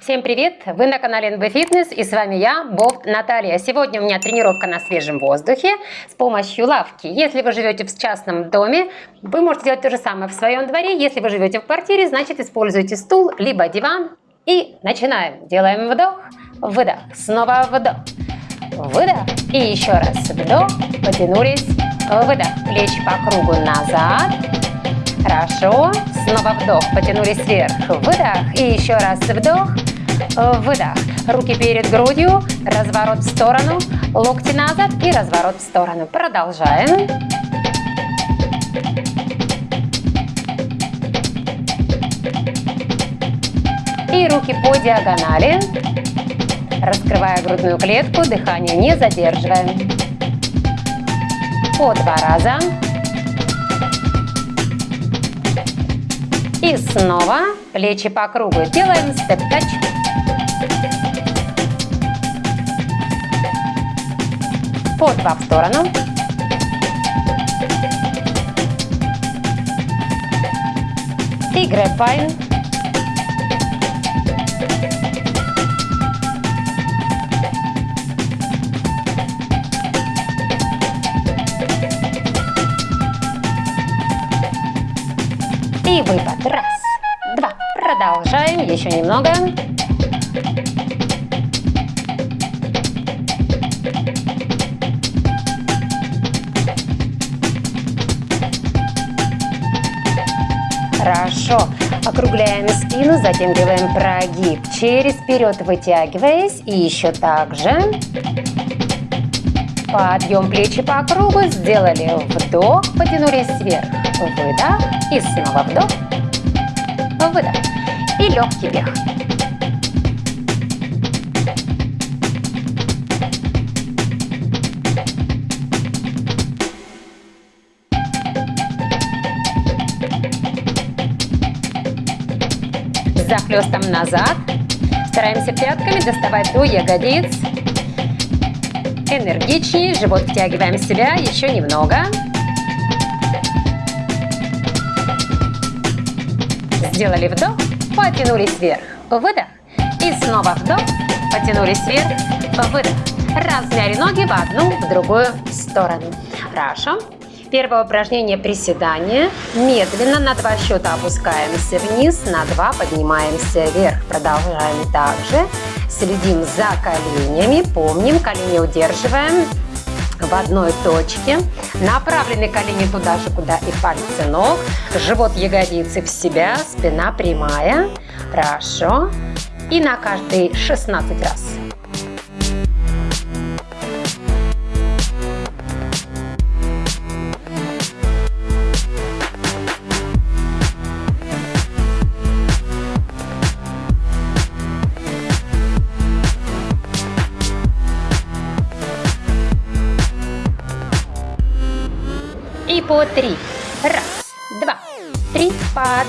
Всем привет! Вы на канале NB Fitness и с вами я, Бофт Наталья. Сегодня у меня тренировка на свежем воздухе с помощью лавки. Если вы живете в частном доме, вы можете делать то же самое в своем дворе. Если вы живете в квартире, значит используйте стул, либо диван. И начинаем. Делаем вдох, выдох, снова вдох, выдох. И еще раз вдох, потянулись, выдох. Плечи по кругу назад. Хорошо. Снова вдох, потянулись вверх, выдох. И еще раз вдох, выдох. Руки перед грудью, разворот в сторону, локти назад и разворот в сторону. Продолжаем. И руки по диагонали. Раскрывая грудную клетку, дыхание не задерживаем. По два раза. И снова плечи по кругу. Делаем степ-тач. По два в сторону. И грэпайн. Выпад. Раз, два. Продолжаем. Еще немного. Хорошо. Округляем спину, затем делаем прогиб. Через вперед вытягиваясь. И еще так же. Подъем плечи по кругу. Сделали вдох, потянулись вверх. Выдох. И снова вдох. Выдох. И легкий бег. Захлестом назад. Стараемся пятками доставать до ягодиц. Энергичнее. Живот втягиваем в себя. Еще немного. Сделали вдох, потянулись вверх, выдох. И снова вдох, потянулись вверх, выдох. Размяли ноги в одну, в другую сторону. Хорошо. Первое упражнение приседания. Медленно на два счета опускаемся вниз, на два поднимаемся вверх. Продолжаем также. Следим за коленями. Помним, колени удерживаем в одной точке. Направлены колени туда же, куда и пальцы ног. Живот ягодицы в себя, спина прямая. Хорошо. И на каждый 16 раз.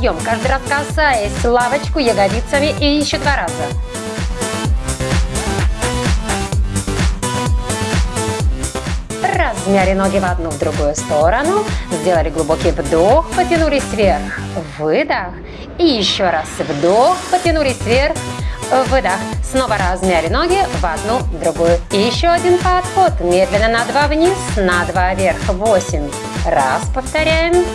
Подъем. Каждый раз касаясь лавочку ягодицами. И еще два раза. Размяли ноги в одну, в другую сторону. Сделали глубокий вдох, потянулись вверх. Выдох. И еще раз вдох, потянулись вверх. Выдох. Снова размяли ноги в одну, в другую. И еще один подход. Медленно на два вниз, на два вверх. Восемь. Раз, повторяем.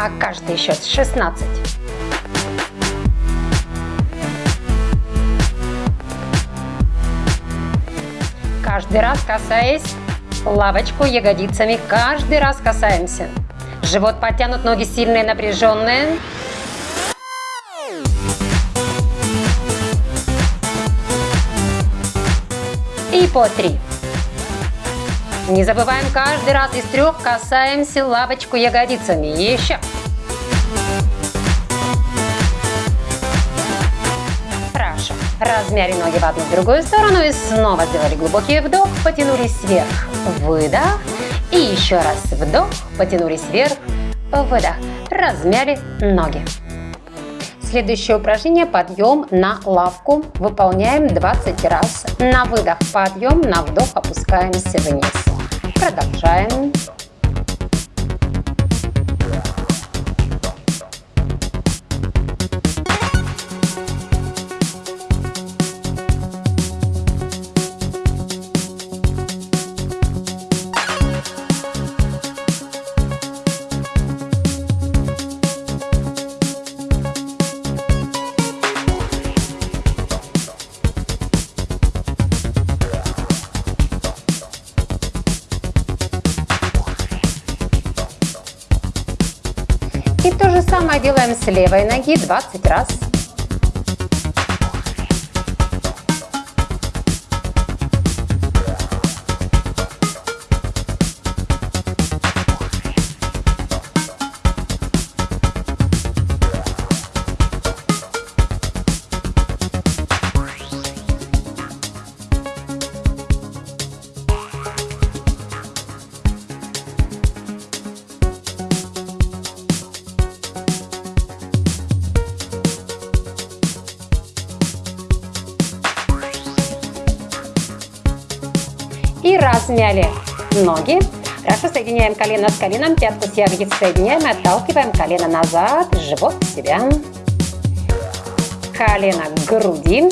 На каждый счет 16. Каждый раз касаясь лавочку ягодицами, каждый раз касаемся. Живот подтянут, ноги сильные, напряженные. И по три. Не забываем каждый раз из трех касаемся лавочку ягодицами. Еще. Размяли ноги в одну в другую сторону и снова сделали глубокий вдох, потянулись вверх, выдох. И еще раз вдох, потянулись вверх, выдох. Размяли ноги. Следующее упражнение – подъем на лавку. Выполняем 20 раз. На выдох подъем, на вдох опускаемся вниз. Продолжаем. Левой ноги 20 раз. И размяли ноги. Хорошо, соединяем колено с коленом, пятку с ягодиц соединяем, отталкиваем колено назад, живот в себя. Колено к груди.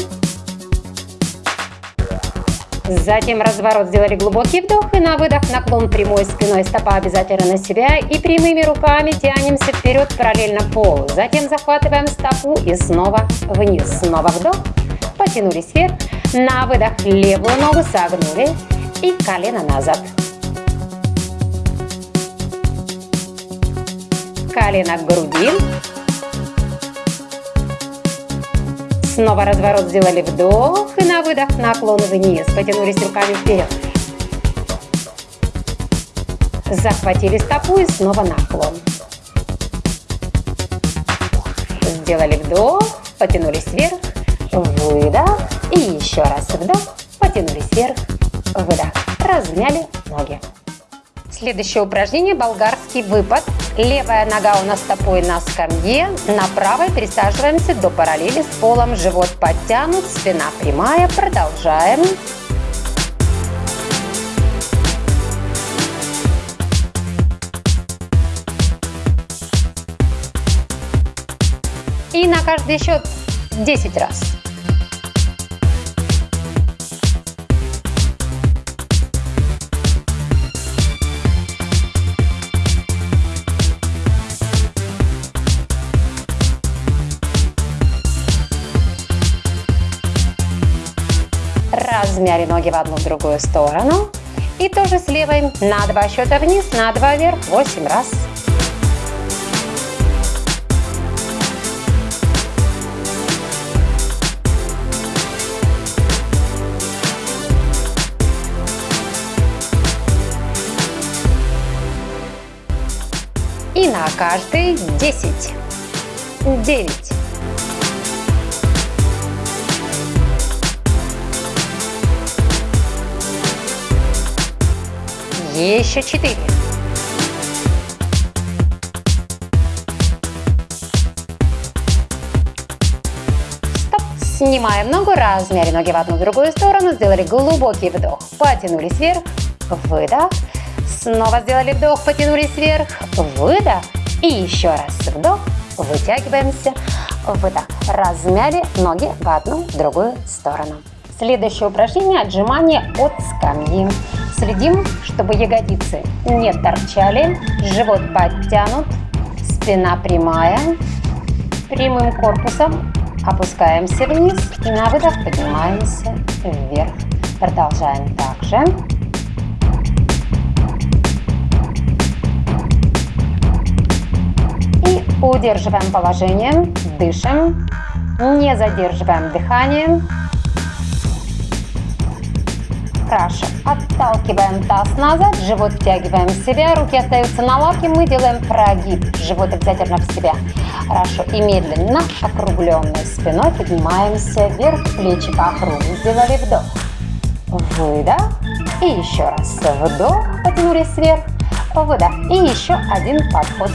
Затем разворот, сделали глубокий вдох и на выдох наклон прямой спиной, стопа обязательно на себя. И прямыми руками тянемся вперед параллельно полу. Затем захватываем стопу и снова вниз. Снова вдох, потянулись вверх. На выдох левую ногу согнули и колено назад. Колено к груди. Снова разворот сделали вдох и на выдох наклон вниз. Потянулись руками вперед. Захватили стопу и снова наклон. Сделали вдох, потянулись вверх, выдох и еще раз вдох, потянулись вверх, выдох. Размяли ноги. Следующее упражнение – болгарский выпад. Левая нога у нас стопой на скамье, на правой пересаживаемся до параллели с полом, живот подтянут, спина прямая. Продолжаем. И на каждый счет 10 раз. Размяли ноги в одну в другую сторону. И тоже с левой на два счета вниз, на два вверх, 8 раз. И на каждый 10, 9, Еще четыре. Стоп. Снимаем ногу, размяли ноги в одну в другую сторону, сделали глубокий вдох, потянулись вверх, выдох. Снова сделали вдох, потянулись вверх, выдох. И еще раз вдох, вытягиваемся, выдох. Размяли ноги в одну в другую сторону. Следующее упражнение – отжимание от скамьи. Следим, чтобы ягодицы не торчали, живот подтянут, спина прямая. Прямым корпусом опускаемся вниз и на выдох поднимаемся вверх. Продолжаем также. И удерживаем положение, дышим, не задерживаем дыхание. Хорошо. Отталкиваем таз назад, живот втягиваем в себя, руки остаются на лавке, мы делаем прогиб, живот обязательно в себя. Хорошо. И медленно, округленной спиной поднимаемся вверх, плечи по кругу. Сделали вдох. Выдох. И еще раз вдох, потянулись вверх, выдох. И еще один подход.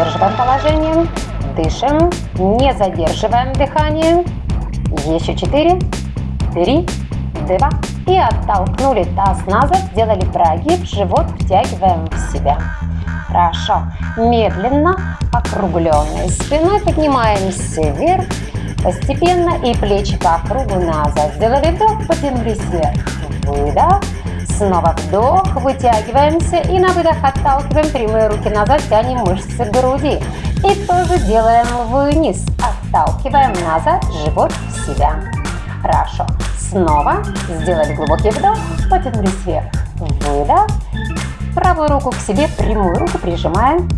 Удерживаем положение. Дышим. Не задерживаем дыхание. Еще четыре, три, два. И оттолкнули таз назад. Сделали прогиб. Живот втягиваем в себя. Хорошо. Медленно, округленной спиной поднимаемся вверх. Постепенно и плечи по кругу назад. Сделали вдох, потянулись вверх. Выдох. Снова вдох, вытягиваемся и на выдох отталкиваем прямые руки назад, тянем мышцы груди. И тоже делаем вниз, отталкиваем назад, живот в себя. Хорошо. Снова сделали глубокий вдох, потянулись вверх. Выдох. Правую руку к себе, прямую руку прижимаем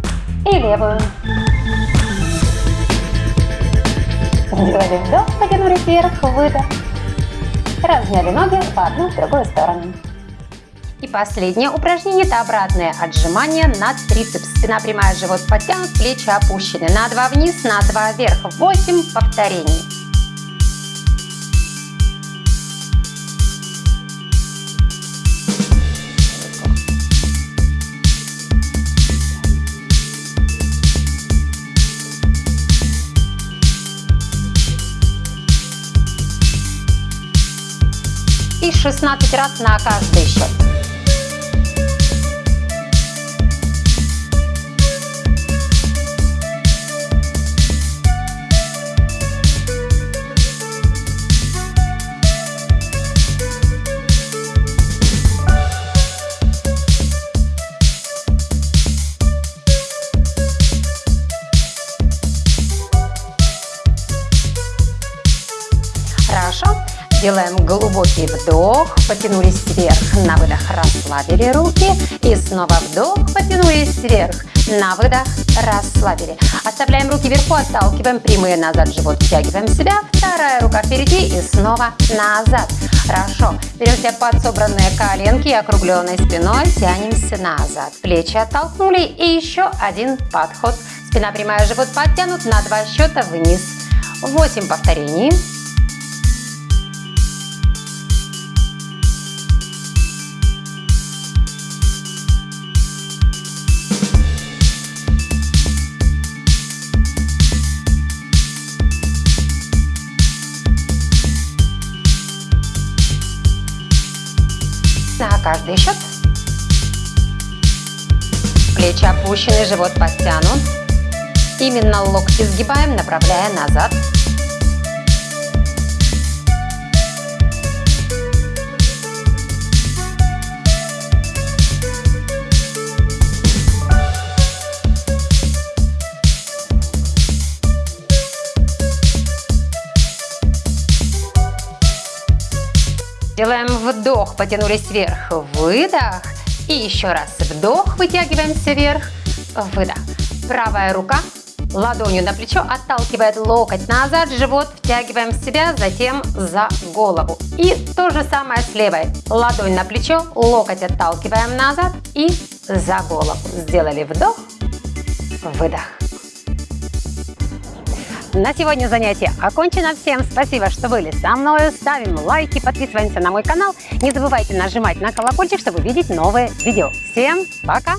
и левую. Сделали вдох, потянулись вверх, выдох. Разняли ноги в одну, в другую сторону. И последнее упражнение – это обратное отжимание на трицепс. Спина прямая, живот подтянут, плечи опущены. На два вниз, на два вверх. 8 повторений. И 16 раз на каждый счет. Вдох, потянулись вверх, на выдох расслабили руки. И снова вдох, потянулись вверх, на выдох расслабили. Оставляем руки вверху, отталкиваем прямые назад, живот втягиваем себя. Вторая рука впереди и снова назад. Хорошо. Берем себя под собранные коленки и округленной спиной тянемся назад. Плечи оттолкнули и еще один подход. Спина прямая, живот подтянут на два счета вниз. 8 повторений. Счет. Плечи опущены, живот подтянут. Именно локти сгибаем, направляя назад. Вдох, потянулись вверх, выдох. И еще раз вдох, вытягиваемся вверх, выдох. Правая рука ладонью на плечо отталкивает локоть назад, живот втягиваем в себя, затем за голову. И то же самое с левой. Ладонь на плечо, локоть отталкиваем назад и за голову. Сделали вдох, выдох. На сегодня занятие окончено. Всем спасибо, что были со мной. Ставим лайки, подписываемся на мой канал. Не забывайте нажимать на колокольчик, чтобы видеть новые видео. Всем пока!